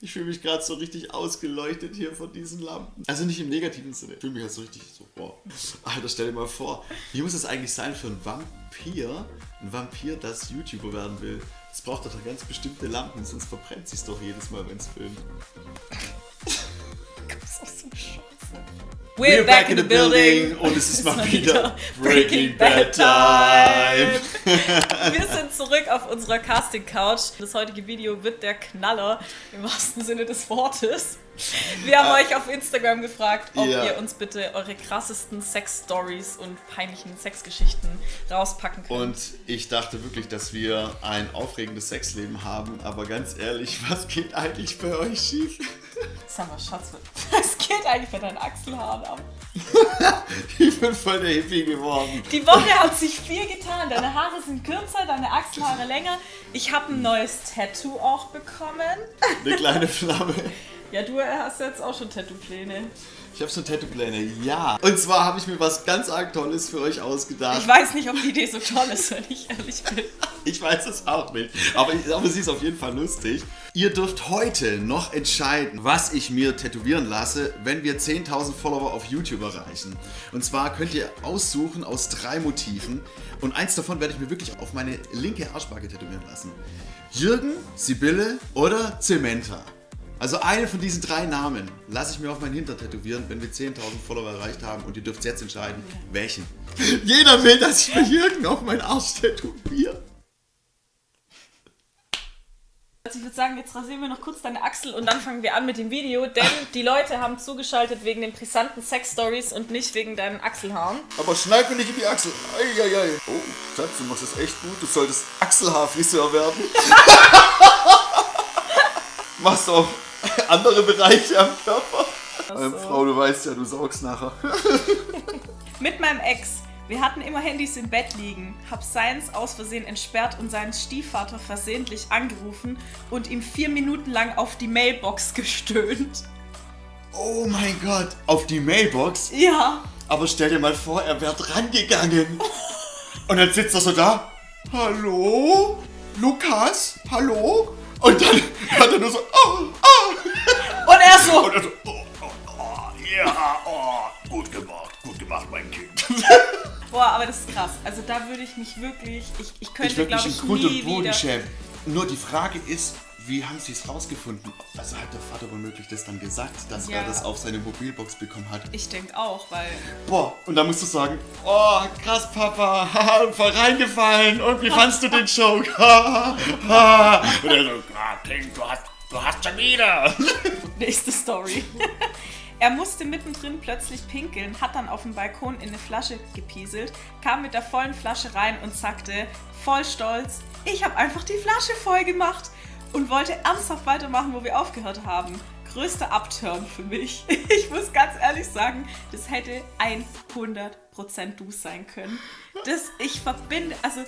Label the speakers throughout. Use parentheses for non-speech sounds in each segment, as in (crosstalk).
Speaker 1: Ich fühle mich gerade so richtig ausgeleuchtet hier von diesen Lampen. Also nicht im negativen Sinne. Ich fühle mich halt so richtig so, boah. Alter, stell dir mal vor, wie muss es eigentlich sein für einen Vampir, ein Vampir, das YouTuber werden will? Es braucht doch ganz bestimmte Lampen, sonst verbrennt sich doch jedes Mal, wenn es filmt. We're back in the building und es ist mal wieder Breaking Bad Time. (laughs)
Speaker 2: Wir sind zurück auf unserer Casting Couch. Das heutige Video wird der Knaller im wahrsten Sinne des Wortes. Wir haben euch auf Instagram gefragt, ob
Speaker 1: Ja.
Speaker 2: ihr uns bitte eure krassesten Sex-Stories und peinlichen Sexgeschichten rauspacken könnt.
Speaker 1: Und ich dachte wirklich, dass wir ein aufregendes Sexleben haben, aber ganz ehrlich, was geht eigentlich bei euch schief?
Speaker 2: Sag mal, Schatz, geht eigentlich bei deinen Achselhaaren ab? (laughs)
Speaker 1: Ich bin voll der Hippie geworden.
Speaker 2: Die Woche hat sich viel getan. Deine Haare sind kürzer, deine Achselhaare länger. Ich habe ein neues Tattoo auch bekommen.
Speaker 1: Eine kleine Flamme.
Speaker 2: Ja, du hast jetzt auch schon Tattoo-Pläne.
Speaker 1: Ich habe so Tattoo-Pläne, ja. Und zwar habe ich mir was ganz arg Tolles für euch ausgedacht.
Speaker 2: Ich weiß nicht, ob die Idee so toll ist, wenn ich ehrlich bin. (laughs)
Speaker 1: Ich weiß es auch nicht. Aber, ich, aber sie ist auf jeden Fall lustig. Ihr dürft heute noch entscheiden, was ich mir tätowieren lasse, wenn wir 10.000 Follower auf YouTube erreichen. Und zwar könnt ihr aussuchen aus drei Motiven. Und eins davon werde ich mir wirklich auf meine linke Arschbacke tätowieren lassen. Jürgen, Sibylle oder Zementa. Also eine von diesen drei Namen lasse ich mir auf mein Hinter tätowieren, wenn wir 10.000 Follower erreicht haben und ihr dürft jetzt entscheiden, welchen. (laughs) Jeder will, dass ich mir Jürgen auf meinen Arsch tätowiere.
Speaker 2: Also ich würde sagen, jetzt rasieren wir noch kurz deine Achsel und dann fangen wir an mit dem Video, denn die Leute haben zugeschaltet wegen den brisanten Sex-Stories und nicht wegen deinen Achselhaaren.
Speaker 1: Aber schneid mir nicht in die Achsel. Eieiei. Oh, Schatz, du machst das echt gut. Du solltest Achselhaarfriseur werden. (laughs) Machst auch (laughs) andere Bereiche am Körper. Ähm,
Speaker 2: so.
Speaker 1: Frau, du weißt ja, du saugst nachher. (laughs)
Speaker 2: Mit meinem Ex. Wir hatten immer Handys im Bett liegen, hab seins aus Versehen entsperrt und seinen Stiefvater versehentlich angerufen und ihm vier Minuten lang auf die Mailbox gestöhnt.
Speaker 1: Oh mein Gott. Auf die Mailbox.
Speaker 2: Ja,
Speaker 1: Aber stell dir mal vor, er wäre rangegangen. Und dann sitzt er so da. Hallo? Lukas? Hallo? Und dann hat er nur so. Oh, oh.
Speaker 2: und er so,
Speaker 1: Und er so. Oh, oh, oh, ja, oh. Gut gemacht, gut gemacht, mein Kind.
Speaker 2: boah, aber das ist krass. Also da würde ich mich wirklich, ich, ich könnte,
Speaker 1: Ich
Speaker 2: glaube
Speaker 1: in
Speaker 2: ich,
Speaker 1: Grund und
Speaker 2: nie
Speaker 1: Boden
Speaker 2: wieder...
Speaker 1: schämen. Nur die Frage ist, wie haben sie es rausgefunden? Also hat der Vater womöglich das dann gesagt, dass
Speaker 2: Ja.
Speaker 1: er das auf seine Mobilbox bekommen hat?
Speaker 2: Ich denke auch, weil
Speaker 1: Boah, und dann musst du sagen, oh, krass, Papa, (laughs) voll reingefallen. Und wie fandst du den Joke? (laughs) Und er so, ah, Kind, du hast, du hast schon wieder. (laughs)
Speaker 2: Nächste Story. er musste mittendrin plötzlich pinkeln, hat dann auf dem Balkon in eine Flasche gepieselt, kam mit der vollen Flasche rein und sagte, voll stolz, ich habe einfach die Flasche voll gemacht und wollte ernsthaft weitermachen, wo wir aufgehört haben. Größter Upturn für mich. (laughs) Ich muss ganz ehrlich sagen, das hätte 100% du sein können. Das, ich verbinde, also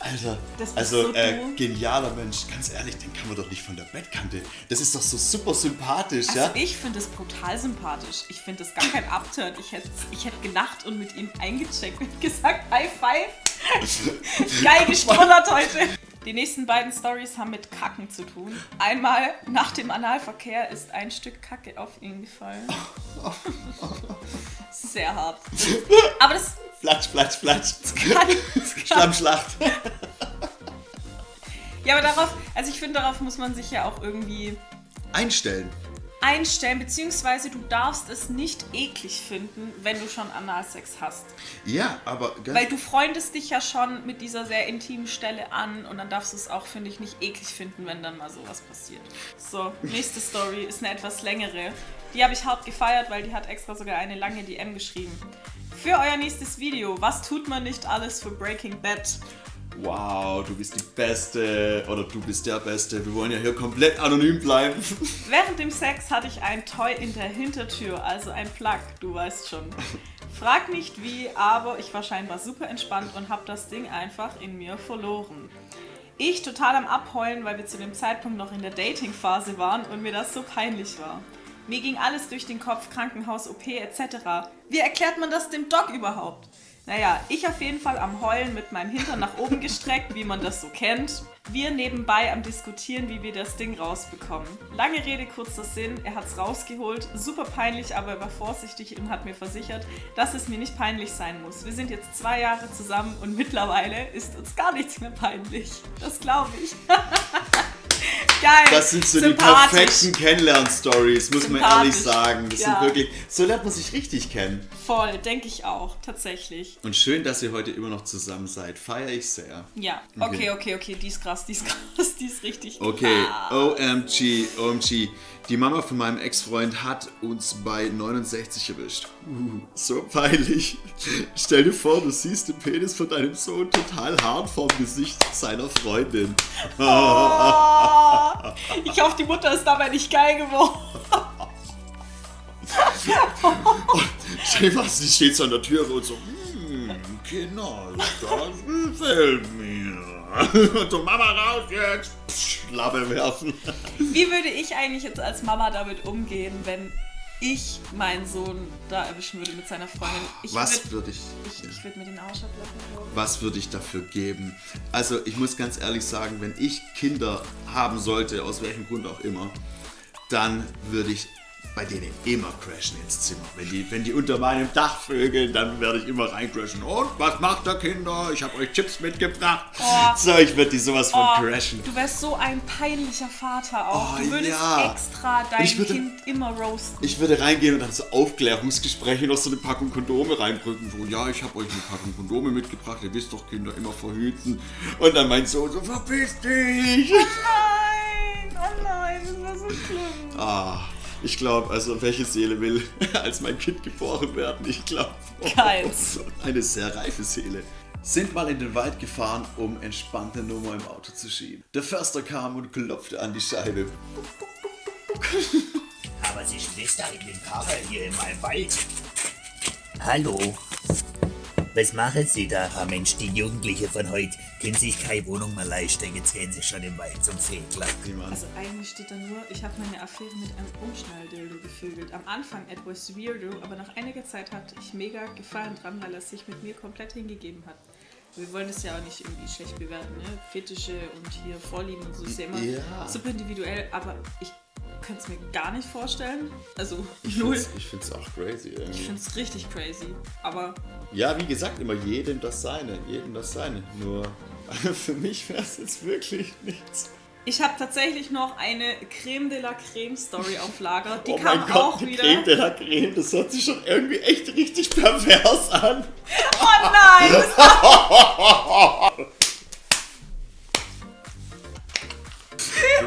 Speaker 1: Alter.
Speaker 2: Das
Speaker 1: also
Speaker 2: so
Speaker 1: äh, genialer Mensch, ganz ehrlich, den kann man doch nicht von der Bettkante. Das ist doch so super sympathisch,
Speaker 2: Also
Speaker 1: ja?
Speaker 2: ich finde es brutal sympathisch. Ich finde es gar kein Upturn. Ich hätte ich hätt gelacht und mit ihm eingecheckt und (laughs) gesagt, High Five. (laughs) Geil gestollert heute. Die nächsten beiden Stories haben mit Kacken zu tun. Einmal nach dem Analverkehr ist ein Stück Kacke auf ihn gefallen. Sehr hart. Aber das
Speaker 1: Flatsch, flatsch, flatsch.
Speaker 2: kann, das kann (laughs)
Speaker 1: Schlammschlacht.
Speaker 2: Ja, aber darauf, also ich finde, darauf muss man sich ja auch irgendwie
Speaker 1: Einstellen.
Speaker 2: Einstellen, beziehungsweise du darfst es nicht eklig finden, wenn du schon Analsex hast.
Speaker 1: Ja, aber ganz
Speaker 2: Weil du freundest dich ja schon mit dieser sehr intimen Stelle an und dann darfst du es auch, finde ich, nicht eklig finden, wenn dann mal sowas passiert. So, nächste Story ist eine etwas längere. Die habe ich hart gefeiert, weil die hat extra sogar eine lange DM geschrieben. Für euer nächstes Video, was tut man nicht alles für Breaking Bad?
Speaker 1: Wow, du bist die Beste oder du bist der Beste. Wir wollen ja hier komplett anonym bleiben. (laughs)
Speaker 2: Während dem Sex hatte ich ein Toy in der Hintertür, also ein Plug, du weißt schon. Frag nicht wie, aber ich war scheinbar super entspannt und habe das Ding einfach in mir verloren. Ich total am Abheulen, weil wir zu dem Zeitpunkt noch in der Dating-Phase waren und mir das so peinlich war. Mir ging alles durch den Kopf, Krankenhaus, OP etc. Wie erklärt man das dem Doc überhaupt? Naja, ich auf jeden Fall am Heulen mit meinem Hintern nach oben gestreckt, wie man das so kennt. Wir nebenbei am Diskutieren, wie wir das Ding rausbekommen. Lange Rede, kurzer Sinn, er hat's rausgeholt. Super peinlich, aber er war vorsichtig und hat mir versichert, dass es mir nicht peinlich sein muss. Wir sind jetzt zwei Jahre zusammen und mittlerweile ist uns gar nichts mehr peinlich. Das glaube ich. (laughs) Geil.
Speaker 1: Das sind so die perfekten Kennenlern-Stories, muss man ehrlich sagen. Das ja. sind wirklich, so lernt man sich richtig kennen.
Speaker 2: Voll, denke ich auch, tatsächlich.
Speaker 1: Und schön, dass ihr heute immer noch zusammen seid. Feiere ich sehr.
Speaker 2: Ja, okay, okay, okay, okay. die ist krass, die ist (laughs) krass, die ist richtig krass.
Speaker 1: Okay, OMG, OMG. Die Mama von meinem Ex-Freund hat uns bei 69 erwischt. Uh, so peinlich. Stell dir vor, du siehst den Penis von deinem Sohn total hart vorm Gesicht seiner Freundin. (laughs) (laughs)
Speaker 2: Oh, ich hoffe, die Mutter ist dabei nicht geil geworden.
Speaker 1: vor, sie steht so an der Tür und so, hm, Kinder, das gefällt mir. Und so, Mama raus jetzt. Psch, Label werfen.
Speaker 2: Wie würde ich eigentlich jetzt als Mama damit umgehen, wenn ich meinen Sohn da erwischen würde mit seiner Freundin? Ich
Speaker 1: Was würde ich?
Speaker 2: Ich, ich würde mir den Arsch.
Speaker 1: Was würde ich dafür geben? Also ich muss ganz ehrlich sagen, wenn ich Kinder haben sollte, aus welchem Grund auch immer, dann würde ich bei denen immer crashen ins Zimmer. Wenn die, wenn die unter meinem Dach vögeln, dann werde ich immer reincrashen. Und was macht ihr Kinder? Ich habe euch Chips mitgebracht. Oh. So, ich würde die sowas von oh, crashen.
Speaker 2: Du wärst so ein peinlicher Vater auch. Oh, du würdest ja. extra dein würde, Kind immer roasten.
Speaker 1: Ich würde reingehen und dann so Aufklärungsgespräche noch so eine Packung Kondome reinbrücken. So, ja, ich habe euch eine Packung Kondome mitgebracht. Ihr wisst doch, Kinder immer verhüten. Und dann mein Sohn so, verpiss dich.
Speaker 2: Oh nein, oh nein, das war so schlimm.
Speaker 1: Ah. Ich glaube, also welche Seele will (laughs) als mein Kind geboren werden? Ich glaube,
Speaker 2: keins.
Speaker 1: eine sehr reife Seele. Sind mal in den Wald gefahren, um entspannte Nummer im Auto zu schieben. Der Förster kam und klopfte an die Scheibe.
Speaker 3: Aber Sie ist da in den Karre hier in meinem Wald. Hallo, was machen Sie da, Herr Mensch? Die Jugendliche von heute können sich keine Wohnung mehr leisten. Jetzt gehen sie schon im Wald zum Fegler.
Speaker 2: Also eigentlich steht da nur, ich habe meine Affäre mit einem Umschnalldildo gefügelt. Am Anfang etwas weirdo, aber nach einiger Zeit hatte ich mega Gefallen dran, weil er sich mit mir komplett hingegeben hat. Wir wollen es ja auch nicht irgendwie schlecht bewerten, ne? Fetische und hier Vorlieben und so ist ja immer ja. super individuell, aber ich könnte es mir gar nicht vorstellen. Also
Speaker 1: ich null. Find's, ich finde es auch crazy.
Speaker 2: Irgendwie. Ich finde es richtig crazy. Aber.
Speaker 1: Ja, wie gesagt, immer jedem das seine. Jedem das seine. Nur für mich wäre es jetzt wirklich nichts.
Speaker 2: Ich habe tatsächlich noch eine Creme de la Creme Story auf Lager. Die (laughs)
Speaker 1: oh
Speaker 2: kam
Speaker 1: Gott,
Speaker 2: auch
Speaker 1: die
Speaker 2: wieder.
Speaker 1: Creme de la Creme, das hört sich schon irgendwie echt richtig pervers an. (laughs)
Speaker 2: Oh nein!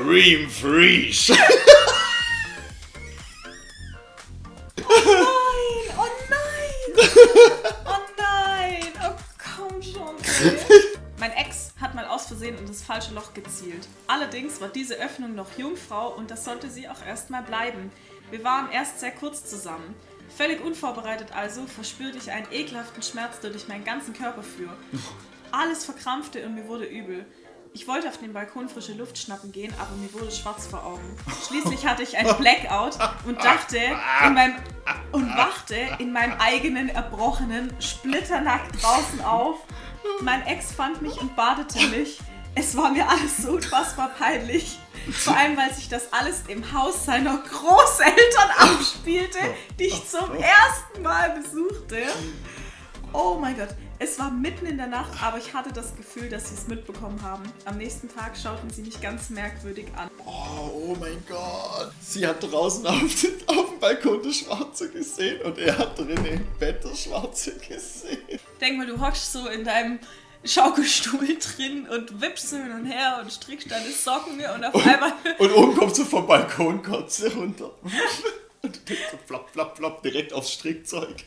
Speaker 1: Dream (laughs) Freeze!
Speaker 2: Falsche Loch gezielt. Allerdings war diese Öffnung noch Jungfrau und das sollte sie auch erstmal bleiben. Wir waren erst sehr kurz zusammen. Völlig unvorbereitet also verspürte ich einen ekelhaften Schmerz, der durch meinen ganzen Körper fuhr. (laughs) Alles verkrampfte und mir wurde übel. Ich wollte auf den Balkon frische Luft schnappen gehen, aber mir wurde schwarz vor Augen. Schließlich hatte ich ein (laughs) Blackout und dachte in meinem und wachte in meinem eigenen erbrochenen, splitternackt draußen auf mein Ex fand mich und badete mich. Es war mir alles so unfassbar peinlich. Vor allem, weil sich das alles im Haus seiner Großeltern abspielte, die ich zum ersten Mal besuchte. Oh mein Gott, es war mitten in der Nacht, aber ich hatte das Gefühl, dass sie es mitbekommen haben. Am nächsten Tag schauten sie mich ganz merkwürdig an.
Speaker 1: Oh, oh mein Gott. Sie hat draußen auf, auf dem Balkon das Schwarze gesehen und er hat drinnen im Bett das Schwarze gesehen.
Speaker 2: Denk mal, du hockst so in deinem Schaukelstuhl (laughs) drin und wippst so hin und her und strickst deine Socken und auf
Speaker 1: und,
Speaker 2: einmal... (laughs)
Speaker 1: Und oben kommst du vom Balkon, kotze runter. Und du denkst so flop, flop, flop, direkt aufs Strickzeug.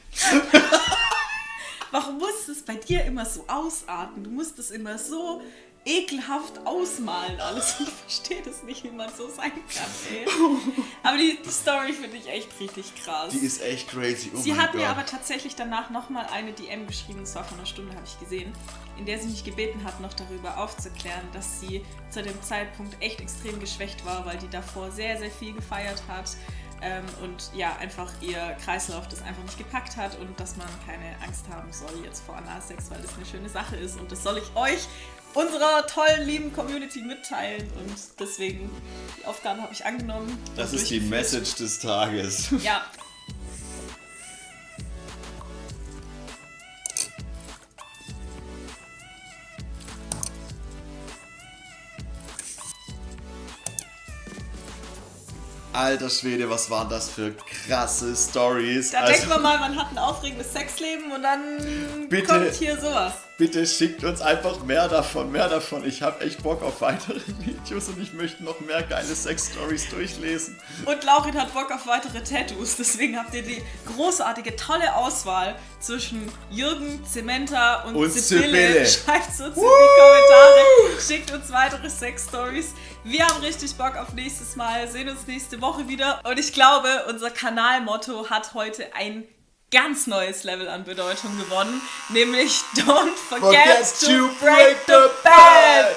Speaker 2: Warum muss es bei dir immer so ausarten? Du musst es immer so ekelhaft ausmalen alles. (laughs) Ich verstehe das nicht, wie man so sein kann. Ey. (laughs) Aber die, die Story finde ich echt richtig krass.
Speaker 1: Die ist echt crazy. Oh
Speaker 2: sie hat
Speaker 1: Gott.
Speaker 2: mir aber tatsächlich danach nochmal eine DM geschrieben, das war vor einer Stunde, habe ich gesehen, in der sie mich gebeten hat, noch darüber aufzuklären, dass sie zu dem Zeitpunkt echt extrem geschwächt war, weil die davor sehr, sehr viel gefeiert hat ähm, und ja, einfach ihr Kreislauf das einfach nicht gepackt hat und dass man keine Angst haben soll jetzt vor Analsex, weil das eine schöne Sache ist und das soll ich euch, unserer tollen, lieben Community mitteilen und deswegen, die Aufgabe habe ich angenommen.
Speaker 1: Das ist die. Message des Tages. (laughs)
Speaker 2: Ja.
Speaker 1: Alter Schwede, was waren das für krasse Stories?
Speaker 2: Da
Speaker 1: Also,
Speaker 2: denkt man mal, man hat ein aufregendes Sexleben und dann
Speaker 1: Bitte.
Speaker 2: kommt hier sowas.
Speaker 1: Bitte schickt uns einfach mehr davon, mehr davon. Ich habe echt Bock auf weitere (laughs) Videos und ich möchte noch mehr geile Sex-Stories durchlesen.
Speaker 2: Und Laurin hat Bock auf weitere Tattoos, deswegen habt ihr die großartige, tolle Auswahl zwischen Jürgen, Zementa und,
Speaker 1: Und
Speaker 2: Sibylle.
Speaker 1: Sibylle.
Speaker 2: Schreibt es uns in die Kommentare, schickt uns weitere Sex-Stories. Wir haben richtig Bock auf nächstes Mal, sehen uns nächste Woche wieder. Und ich glaube, unser Kanalmotto hat heute ein ganz neues Level an Bedeutung gewonnen, nämlich Don't forget, to break the bed.